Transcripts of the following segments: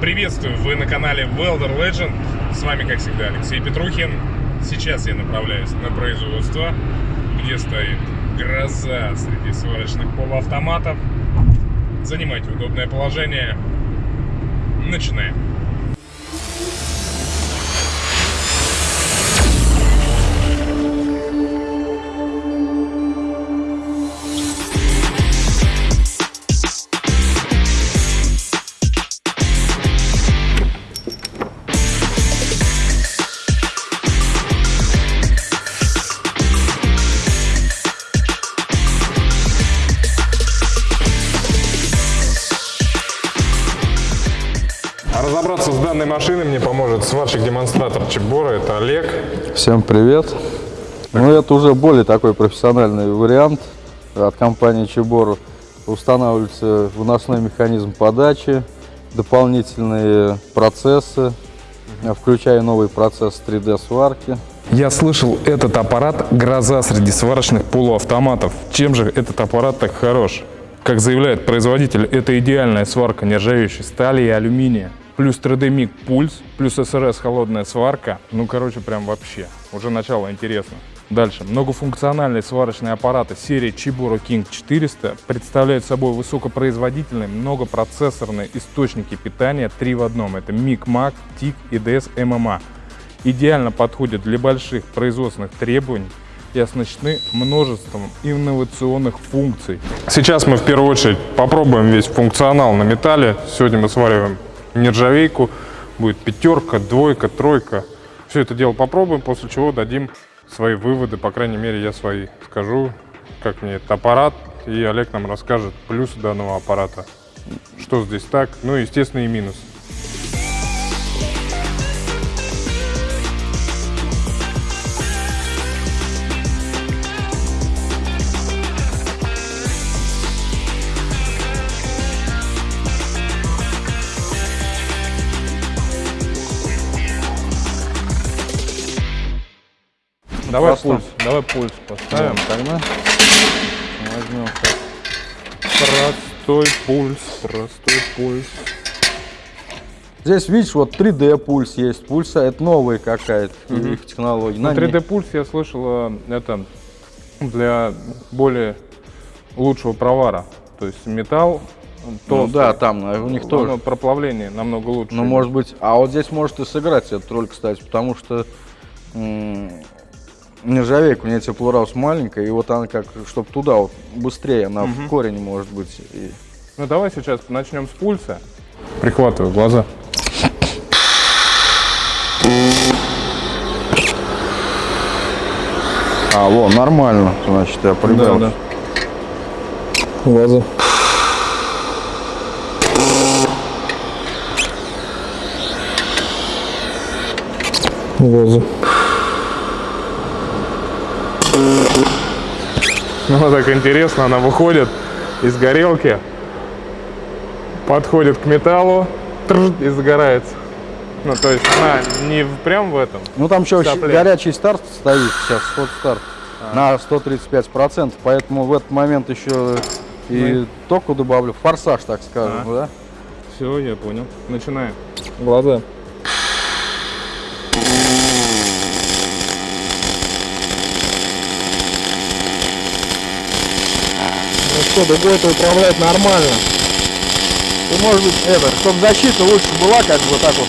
Приветствую, вы на канале Welder Legend. С вами, как всегда, Алексей Петрухин. Сейчас я направляюсь на производство, где стоит гроза среди сварочных полуавтоматов. Занимайте удобное положение. Начинаем. А разобраться с данной машиной мне поможет сварщик-демонстратор Чебора. Это Олег. Всем привет. Ну, это уже более такой профессиональный вариант от компании Чебору. Устанавливается выносной механизм подачи, дополнительные процессы, включая новый процесс 3D сварки. Я слышал, этот аппарат – гроза среди сварочных полуавтоматов. Чем же этот аппарат так хорош? Как заявляет производитель, это идеальная сварка нержавеющей стали и алюминия. Плюс 3D MIG пульс, плюс СРС холодная сварка. Ну, короче, прям вообще. Уже начало интересно. Дальше. Многофункциональные сварочные аппараты серии Chiburo King 400 представляют собой высокопроизводительные многопроцессорные источники питания 3 в одном. Это MIG, TIG и DS MMA. Идеально подходят для больших производственных требований и оснащены множеством инновационных функций. Сейчас мы в первую очередь попробуем весь функционал на металле. Сегодня мы свариваем нержавейку. Будет пятерка, двойка, тройка. Все это дело попробуем, после чего дадим свои выводы. По крайней мере, я свои скажу, как мне этот аппарат. И Олег нам расскажет плюсы данного аппарата. Что здесь так, ну и, естественно, и минусы. Давай Просто. пульс, давай пульс поставим. Тогда возьмем. Простой пульс, простой пульс. Здесь, видишь, вот 3D пульс есть. Пульса это новая какая-то их технология. Ну, На ней- 3D пульс я слышал, э, это для более лучшего провара. То есть металл Ну толстый, да, там а у них тоже. проплавление намного лучше. Ну, может быть, а вот здесь может и сыграть эту роль, кстати, потому что м, нержавейка, у нее теплораус маленькая, и вот она как, чтобы туда вот быстрее, она в корень может быть. и- Ну давай сейчас начнем с пульса. Прихватываю глаза. А, во, нормально, значит, я прибрал. Глаза. Глаза. Ну, так интересно, она выходит из горелки, подходит к металлу и загорается. Ну, то есть она не прям в этом. Ну, там еще горячий старт стоит сейчас, ход старт на 135%, поэтому в этот момент еще и току добавлю, форсаж, так скажем, А. да? Все, я понял. Начинаем. Глаза. Что, другой это управлять нормально. Ты, может быть, это, чтобы защита лучше была, как бы так вот.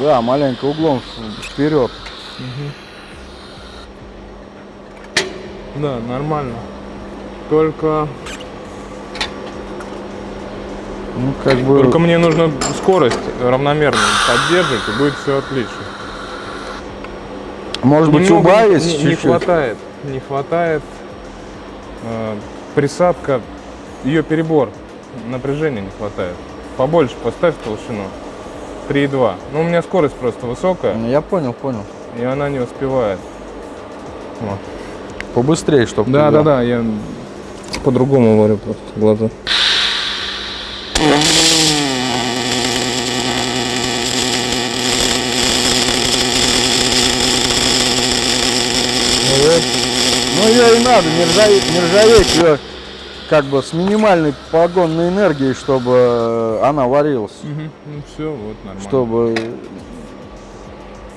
Да, маленько углом вперед. Да, нормально. Только, Ну, как бы. только мне нужно скорость равномерно поддерживать, и будет все отлично. может быть, Немного убавить не, не чуть-чуть. хватает. Не хватает. Присадка, ее перебор. Напряжения не хватает. Побольше поставь толщину. 3,2. Ну, у меня скорость просто высокая, Я понял, понял. и она не успевает. Вот. Побыстрее, чтобы. Да, да, да, я по-другому говорю просто глаза. Ну ее и надо, нержавейка, нержавейка ее как бы с минимальной погонной энергией, чтобы э, она варилась. Мгм. Ну все, вот нормально. Чтобы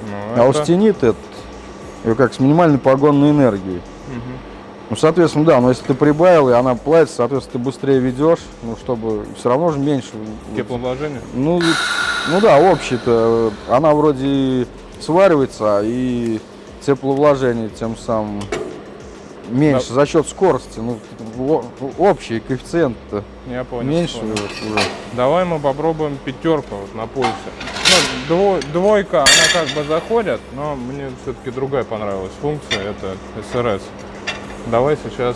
Ну, это- аустенит этот, ее как с минимальной погонной энергией. Мгм. Ну, соответственно, да, но если ты прибавил, и она плавится, соответственно, ты быстрее ведешь, ну, чтобы все равно же меньше. Тепловложение? Ну, ну да, общее-то, э, она вроде сваривается, и тепловложение тем самым меньше за счет скорости. Ну, общий коэффициент Я понял. меньше понял. уже. Давай мы попробуем пятерку вот на пульсе. Ну, дво- двойка, она как бы заходит, но мне все-таки другая понравилась функция, это СРС. Давай сейчас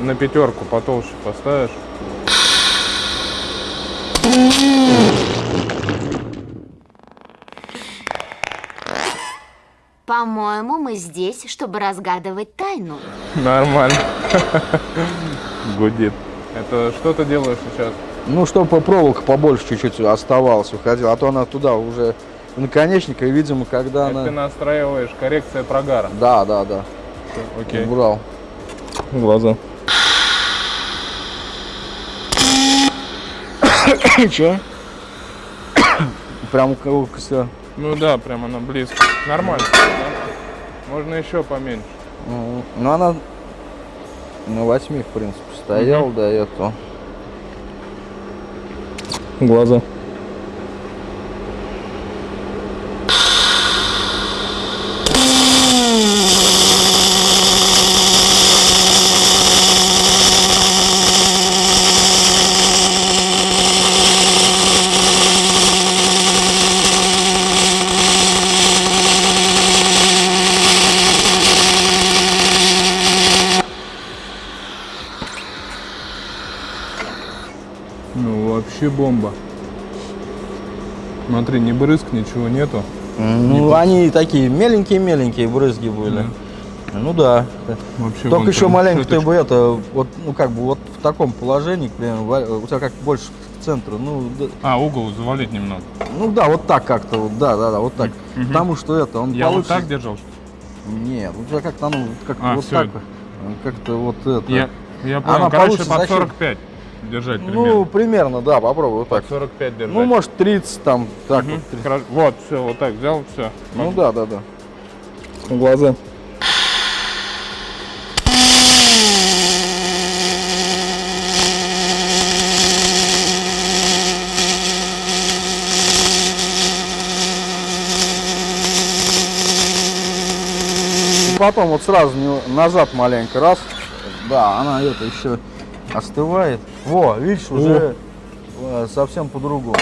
на пятерку потолще поставишь. По-моему, мы здесь, чтобы разгадывать тайну. Нормально. Гудит. Это что ты делаешь сейчас? Ну, чтобы проволока побольше чуть-чуть оставалась, уходила, а то она туда уже наконечника, и, видимо, когда Это ты она... настраиваешь коррекция прогара. Да, да, да, Окей. убрал. Глаза. Че? Прям у кого все. Ну да, прям она близко. Нормально. да? Можно еще поменьше. Ну, она на восьми, в принципе, стоял до этого. Глаза. Ну вообще бомба. Смотри, ни брызг, ничего нету. Ну, они такие меленькие-меленькие брызги были. Ну да. Вообще Только еще маленько ты бы это, вот, ну как бы вот в таком положении, к примеру, ва- у тебя как больше к центру, ну, да- А, угол завалить немного. ну да, вот так как-то, вот, да, да, да, вот так. Потому что это, он Я вот получится- так держал? Нет, у тебя как-то оно, как А, вот всё. так, как-то вот это. Я, я Она понял. Короче, получится под за счет- 45 держать ну, примерно. примерно, да, попробуй вот так. Под 45 держать. Ну, может, 30 там, так Мгм. вот. 30. Хорошо. Вот, все, вот так взял, все. Ну да, да, да. Глаза. Потом вот сразу назад маленько раз. Да, она это еще остывает. Во, видишь, уже э, совсем по-другому.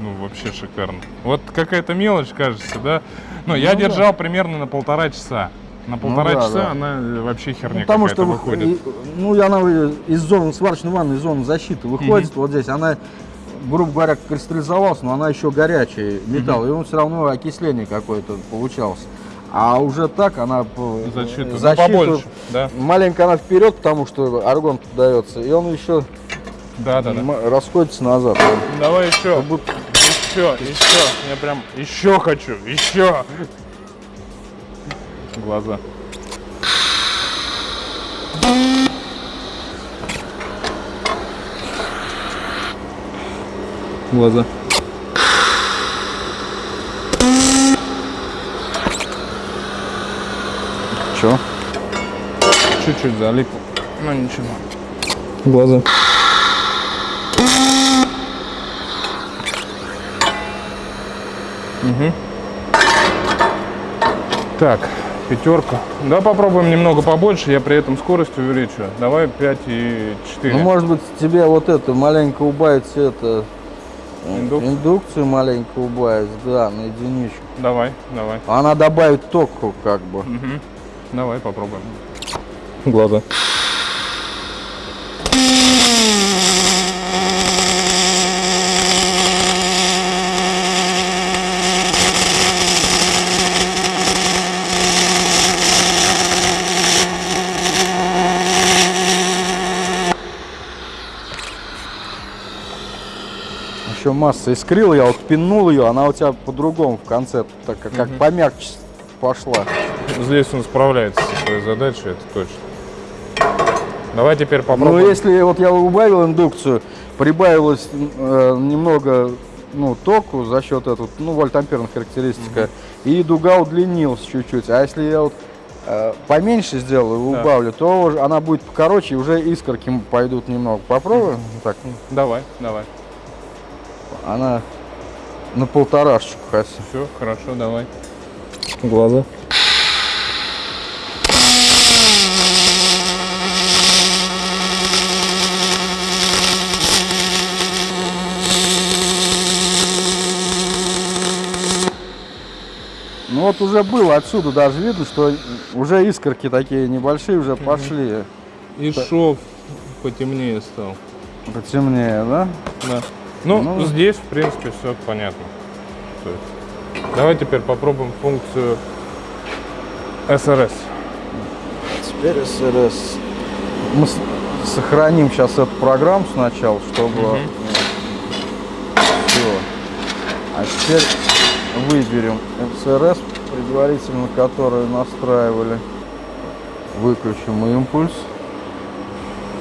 Ну, вообще шикарно. Вот какая-то мелочь, кажется, да? Ну, я Ну да. держал примерно на полтора часа. На полтора да, часа да. она э, вообще херня Ну, потому что вы- выходит. ну, она из зоны сварочной ванны, из зоны защиты выходит вот здесь. Она, грубо говоря, кристаллизовалась, но она еще горячий металл. И он все равно окисление какое-то получалось. А уже так она Защиту. Ну, защиту- побольше, да? Маленько она вперед, потому что аргон дается, и он еще Да, да, да. расходится назад. Давай еще. Будто- Еще, еще. Я прям еще хочу, еще. Глаза. Глаза. Че? Чуть-чуть залип. Ну ничего. Глаза. Угу. Так, пятерка. Да, попробуем немного побольше, я при этом скорость увеличу. Давай 5 и 4. Ну, может быть, тебе вот это маленько убавить это э, Индукцию? индукцию маленько убавить, да, на единичку. Давай, давай. Она добавит току, как бы. Мгм. Давай попробуем. Глаза. Еще масса искрила, я вот пинул ее, она у тебя по-другому в конце, так как, как помягче пошла. Здесь он справляется со своей задачей, это точно. Давай теперь Ну, попробуем. если вот я убавил индукцию, прибавилось э, немного ну, току за счет этого, ну, вольтамперная характеристика, и дуга удлинилась чуть-чуть. А если я вот э, поменьше сделаю Да. убавлю, то она будет покороче, и уже искорки пойдут немного. Попробуем? Так, ну, Давай, давай. Она на полторашечку хотя. Все, хорошо, давай. Глаза. Ну вот уже было отсюда даже видно, что уже искорки такие небольшие уже пошли. И шов потемнее стал. Потемнее, да? Да. Ну, Ну. здесь, в принципе, все понятно. Давай теперь попробуем функцию SRS. Теперь СРС. Мы сохраним сейчас эту программу сначала, чтобы Мгм. все. А теперь выберем СРС, предварительно которую настраивали. Выключим импульс.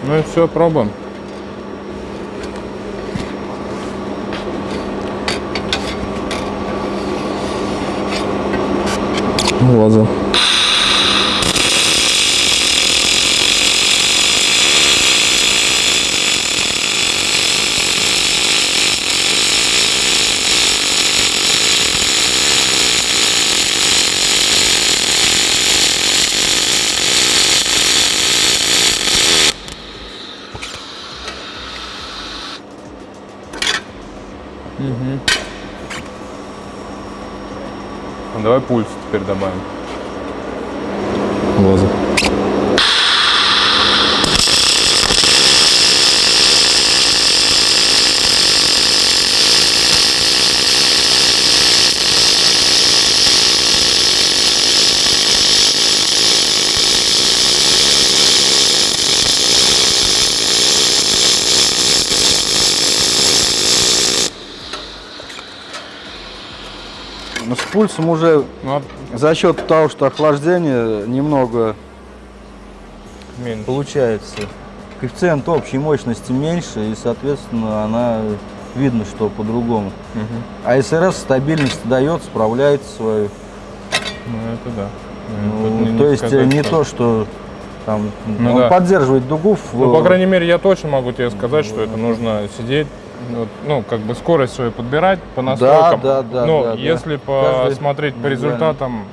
Ну и все, пробуем. Глаза. Ну, давай пульс теперь добавим. Глаза. Ну, с пульсом уже Ну, а за счет того, что охлаждение немного меньше. получается. Коэффициент общей мощности меньше, и, соответственно, она видно, что по-другому. Мгм. А СРС стабильность дает, справляется свою. Ну, это да. Ну, не- то не есть сказать, не что- то, что там Ну он да. поддерживает дугу в, Ну, по крайней мере, я точно могу тебе сказать, что это нужно сидеть, ну, как бы скорость свою подбирать по настройкам. да, да, Но да, да. если Каждый посмотреть по индивидуально. результатам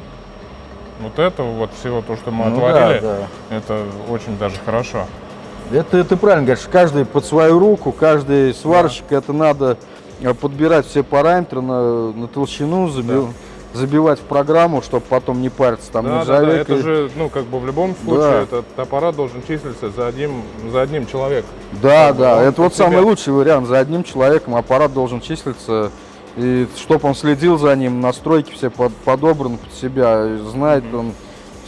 вот этого, вот всего то, что мы Ну да, отварили, да. это очень даже хорошо. Это ты правильно говоришь, каждый под свою руку, каждый сварщик, это надо подбирать все параметры на, на толщину, заби- забивать в программу, чтобы потом не париться там Да, да, да, это же, ну, как бы в любом случае, Да. этот аппарат должен числиться за одним, за одним человеком. Да, Как да, это вот себя. самый лучший вариант. За одним человеком аппарат должен числиться, и чтобы он следил за ним, настройки все под- подобраны под себя, и знает, он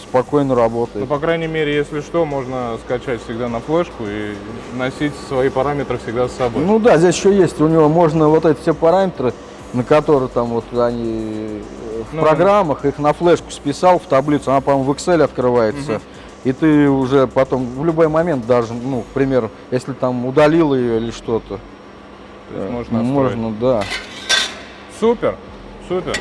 спокойно Ну, работает. по крайней мере, если что, можно скачать всегда на флешку и носить свои параметры всегда с собой. Ну да, здесь еще есть, у него можно вот эти все параметры, на которые там вот они в Ну, программах, их на флешку списал в таблицу, она, по-моему, в Excel открывается. И ты уже потом в любой момент даже, ну, к примеру, если там удалил ее или что-то, э, можно можно, да. Супер, супер.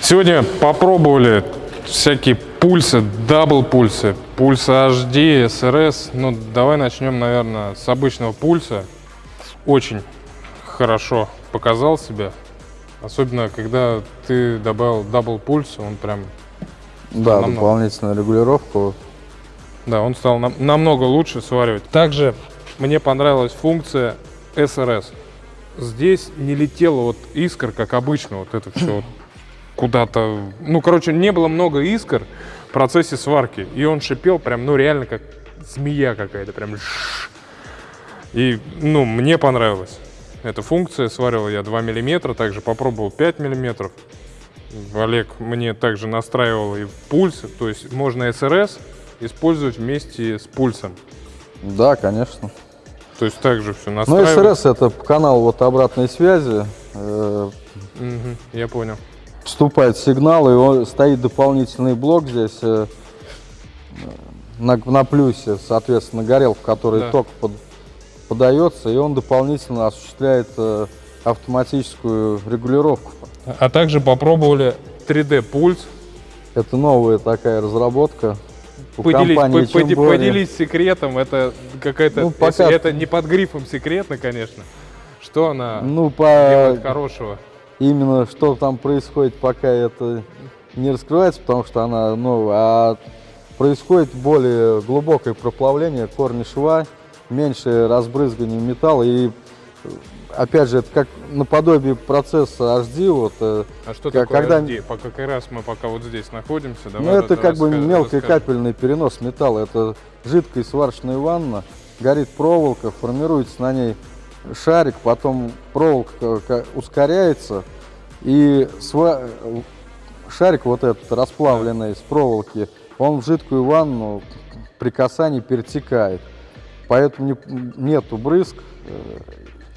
Сегодня попробовали всякие пульсы, double пульсы, пульсы HD, SRS. Ну, давай начнем, наверное, с обычного пульса. Очень хорошо показал себя. Особенно, когда ты добавил double пульс, он прям, Да, Намного. дополнительная регулировка. вот. да, он стал нам- намного лучше сваривать. Также мне понравилась функция SRS. Здесь не летела вот искр, как обычно, вот это все вот куда-то. Ну, короче, не было много искр в процессе сварки. И он шипел прям, ну, реально как змея какая-то, прям. И, ну, мне понравилось. Эта функция, сварил я 2 миллиметра, также попробовал 5 миллиметров. Олег мне также настраивал и пульс, то есть можно СРС использовать вместе с пульсом. Да, конечно. То есть также все Ну, настраивать. СРС это канал вот обратной связи. Мгм, я понял. Поступает сигнал, и он, стоит дополнительный блок здесь. э, на, на плюсе, соответственно, горелку, в которой Да. ток под- подается, и он дополнительно осуществляет э, автоматическую регулировку. А также попробовали 3D пульс. Это новая такая разработка. Поделись, компании по- Чембори. поделись секретом. Это какая-то. Ну, пока- это не под грифом секретно, конечно. Что она Ну, делает по хорошего? именно что там происходит, пока это не раскрывается, потому что она новая, а происходит более глубокое проплавление корня шва, меньше разбрызгивания металла и опять же это как наподобие процесса HD, вот, э, А что Как- такое когда- SD? Пока как раз мы пока вот здесь находимся. ну давай это вот как бы раска- мелкий расскажем. капельный перенос металла, это жидкая сварочная ванна, горит проволока, формируется на ней шарик, потом проволока ка- ускоряется и сва- шарик вот этот расплавленный с проволоки, он в жидкую ванну при касании перетекает. Поэтому не- нету брызг,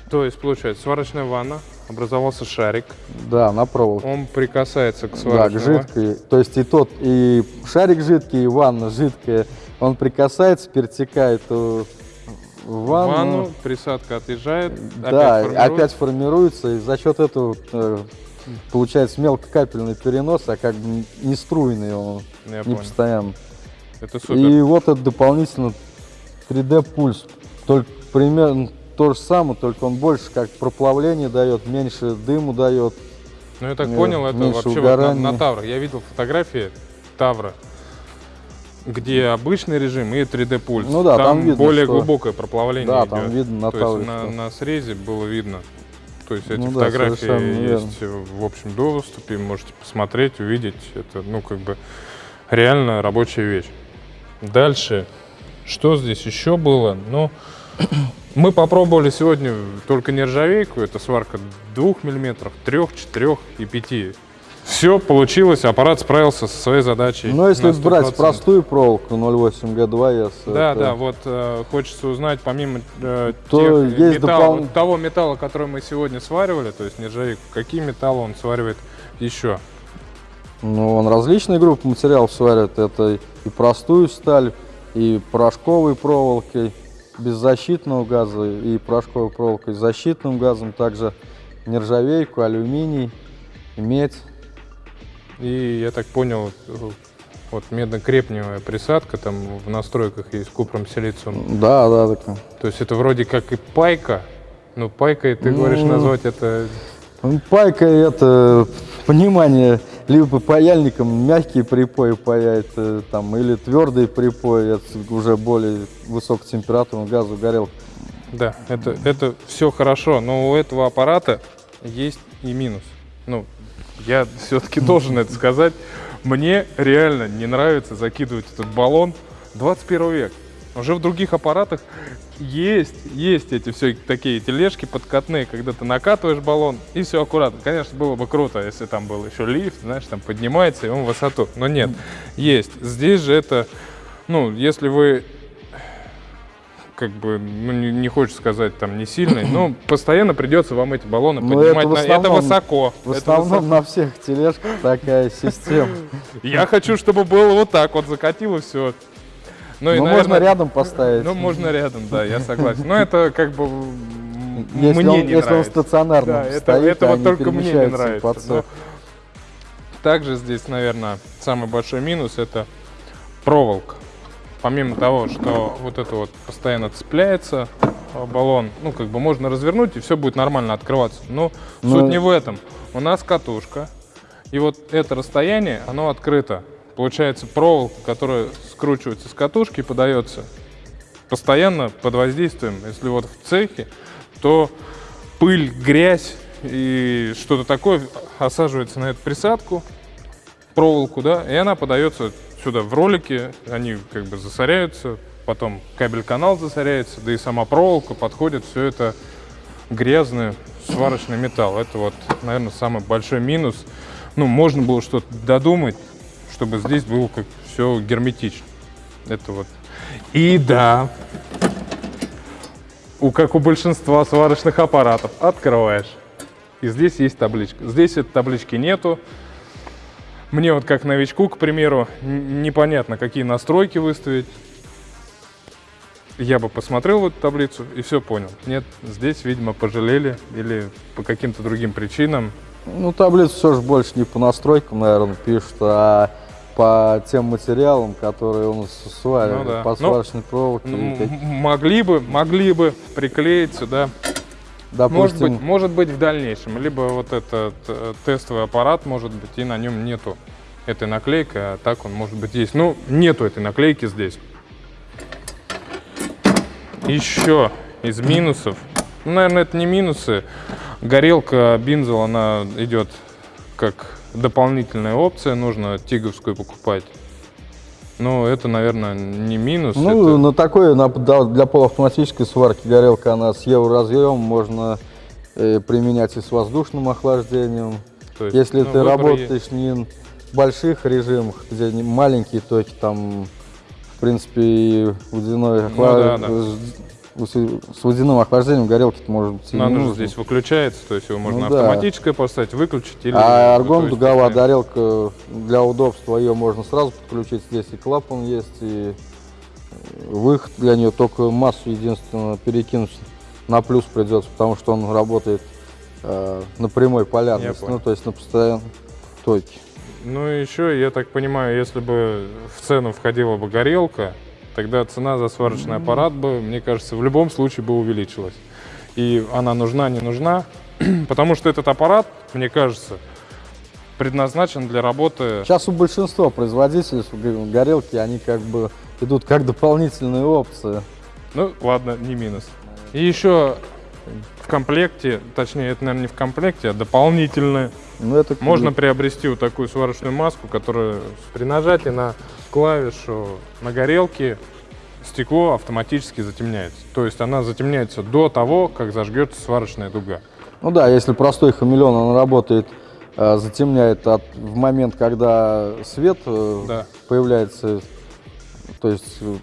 То есть, получается, сварочная ванна, образовался шарик, да, на проволоке. он прикасается к Да, сварочной к ва- жидкой. То есть и тот, и шарик жидкий, и ванна жидкая. Он прикасается, перетекает в ванну. ванну, присадка отъезжает, да, опять опять, формируется. формируется, и за счет этого э, получается мелкокапельный перенос, а как бы не струйный он, Я не понял. постоянно. Это супер. И вот это дополнительно 3D пульс. Только примерно то же самое, только он больше как проплавление дает, меньше дыму дает. Ну, я так Э, понял, это вообще вот на, на Таврах. Я видел фотографии Тавра, где обычный режим и 3D пульс. Ну да, там видно, более что- глубокое проплавление Да, идет. там видно на То есть Тавре, на, что- на срезе было видно. То есть эти Ну фотографии есть в общем доступе, можете посмотреть, увидеть. Это, ну, как бы реально рабочая вещь. Дальше, что здесь еще было? Ну, мы попробовали сегодня только нержавейку, это сварка 2 мм, 3, 4 и 5. Все получилось, аппарат справился со своей задачей. Но если на брать 100%. простую проволоку 0,8 G2S, Да, это- да, вот э, хочется узнать, помимо э, То тех есть металла- допол- того металла, который мы сегодня сваривали, то есть нержавейку, какие металлы он сваривает еще? Ну, он различные группы материалов сварит. Это и простую сталь, и порошковой проволокой, без защитного газа, и порошковой проволокой с защитным газом. Также нержавейку, алюминий, медь. И я так понял, вот медно-крепневая присадка, там в настройках есть купром силициум. Да, да, так. То есть это вроде как и пайка, но пайкой ты говоришь Ну, назвать это... Пайка это понимание, либо паяльником мягкие припои паять, э, там, или твердые припои, это уже более высокотемпературный газу горел. Да, это, это все хорошо, но у этого аппарата есть и минус. Ну, я все-таки должен это сказать. Мне реально не нравится закидывать этот баллон 21 век. Уже в других аппаратах есть, есть эти все такие тележки подкатные, когда ты накатываешь баллон и все аккуратно. Конечно, было бы круто, если там был еще лифт, знаешь, там поднимается и он в высоту. Но нет, есть. Здесь же это, ну, если вы как бы, ну, не, не хочется сказать там не сильный, но постоянно придется вам эти баллоны Ну, поднимать. это в на- это основном- высоко. В это основном высоко. на всех тележках такая система. Я хочу, чтобы было вот так вот, закатило все. Ну, и, Ну, наверное, можно рядом поставить. Ну, можно рядом, да, я согласен. Но это как бы если мне он, не если он нравится. стационарно Да, это, стоит, это а вот только мне не нравится. но. Также здесь, наверное, самый большой минус это проволока. Помимо того, что вот это вот постоянно цепляется э, баллон, ну как бы можно развернуть и все будет нормально открываться. Но Ну, суть не в этом. У нас катушка, и вот это расстояние, оно открыто. Получается проволока, которая скручивается с катушки и подается постоянно под воздействием. Если вот в цехе, то пыль, грязь и что-то такое осаживается на эту присадку, проволоку, да, и она подается сюда в ролики, они как бы засоряются, потом кабель-канал засоряется, да и сама проволока подходит, все это грязный сварочный металл. Это вот, наверное, самый большой минус. Ну, можно было что-то додумать, чтобы здесь было как все герметично. Это вот. И да, у, как у большинства сварочных аппаратов, открываешь. И здесь есть табличка. Здесь этой таблички нету. Мне вот как новичку, к примеру, непонятно, какие настройки выставить. я бы посмотрел эту таблицу и все понял. Нет, здесь, видимо, пожалели или по каким-то другим причинам. Ну, таблицу все же больше не по настройкам, наверное, пишут, а по тем материалам, которые у нас сварили, Ну да. по Ну, сварочной проволоке. Ну, м- как- могли бы, могли бы приклеить сюда. Может допустим, быть, может быть в дальнейшем. Либо вот этот э, тестовый аппарат, может быть, и на нем нету этой наклейки, а так он может быть есть. Ну, нету этой наклейки здесь. Еще из минусов. Ну, наверное, это не минусы. Горелка Бинзел, она идет как дополнительная опция. Нужно тиговскую покупать. Ну, это, наверное, не минус. ну, это- на такой, на- для полуавтоматической сварки горелка, она с евроразъемом, можно э, применять и с воздушным охлаждением. то есть, Если ну, ты работаешь не в больших режимах, где маленькие токи, там, в принципе, и водяной Ну да, да. С, с водяным охлаждением горелки может быть Ну, оно же здесь выключается, то есть его можно Ну да. автоматическое поставить, выключить или... А ну, аргон дуговая горелка для удобства ее можно сразу подключить. Здесь и клапан есть, и выход для нее только массу единственно перекинуть на плюс придется, потому что он работает э, на прямой полярности, ну то есть на постоянном токе. Ну и еще, я так понимаю, если бы в цену входила бы горелка, тогда цена за сварочный аппарат бы, мне кажется, в любом случае бы увеличилась. И она нужна, не нужна, потому что этот аппарат, мне кажется, предназначен для работы... Сейчас у большинства производителей горелки, они как бы идут как дополнительные опции. Ну, ладно, не минус. И еще в комплекте, точнее, это, наверное, не в комплекте, а дополнительное Ну, это Можно приобрести вот такую сварочную маску, которая при нажатии на клавишу на горелке стекло автоматически затемняется. То есть она затемняется до того, как зажгется сварочная дуга. Ну да, если простой хамелеон, он работает, э, затемняет от, в момент, когда свет э, Да. появляется, то есть э,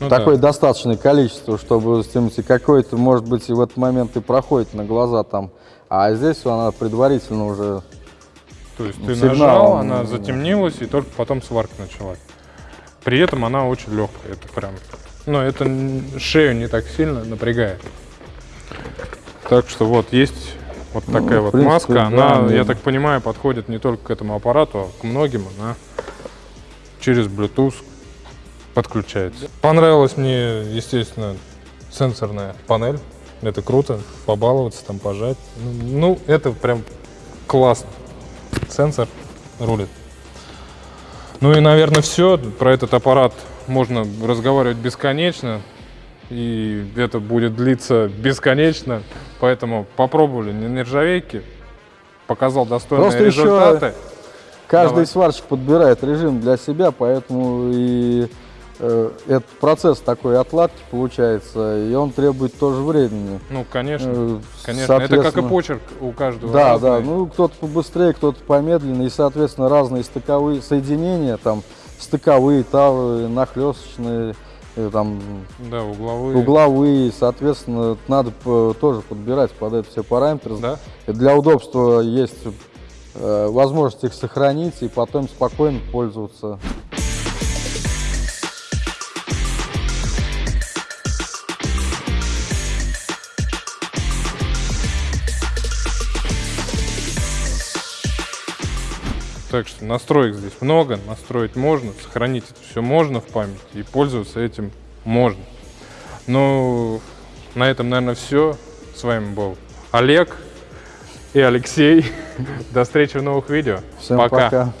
Ну такое да. достаточное количество, чтобы затемнить. И какой-то, может быть, и в этот момент и проходит на глаза там. А здесь она предварительно уже... То есть ты Сигнал, нажал, он, она затемнилась, и только потом сварка началась. При этом она очень легкая. Это прям. Но это н- шею не так сильно напрягает. Так что вот есть вот Ну, такая вот принципе, маска. да, Она, ну- я так понимаю, подходит не только к этому аппарату, а к многим. Она через Bluetooth подключается. Понравилась мне, естественно, сенсорная панель. Это круто, побаловаться, там пожать. Ну, ну, это прям классно. Сенсор рулит. Ну и, наверное, все. Про этот аппарат можно разговаривать бесконечно. И это будет длиться бесконечно. Поэтому попробовали не нержавейки. Показал достойные Просто еще результаты. Каждый Давай. сварщик подбирает режим для себя, поэтому и э, этот процесс такой отладки получается, и он требует тоже времени. Ну, конечно. Э, Конечно. Это как и почерк у каждого. Да, разный. да, ну кто-то побыстрее, кто-то помедленнее, и, соответственно, разные стыковые соединения, там, стыковые, тавы, нахлесточные, э, там, Да, угловые. угловые, соответственно, надо тоже подбирать под это все параметры. Да? Для удобства есть возможность их сохранить и потом спокойно пользоваться. Так что настроек здесь много, настроить можно, сохранить это все можно в памяти и пользоваться этим можно. Ну, на этом, наверное, все. С вами был Олег и Алексей. До встречи в новых видео. Всем пока.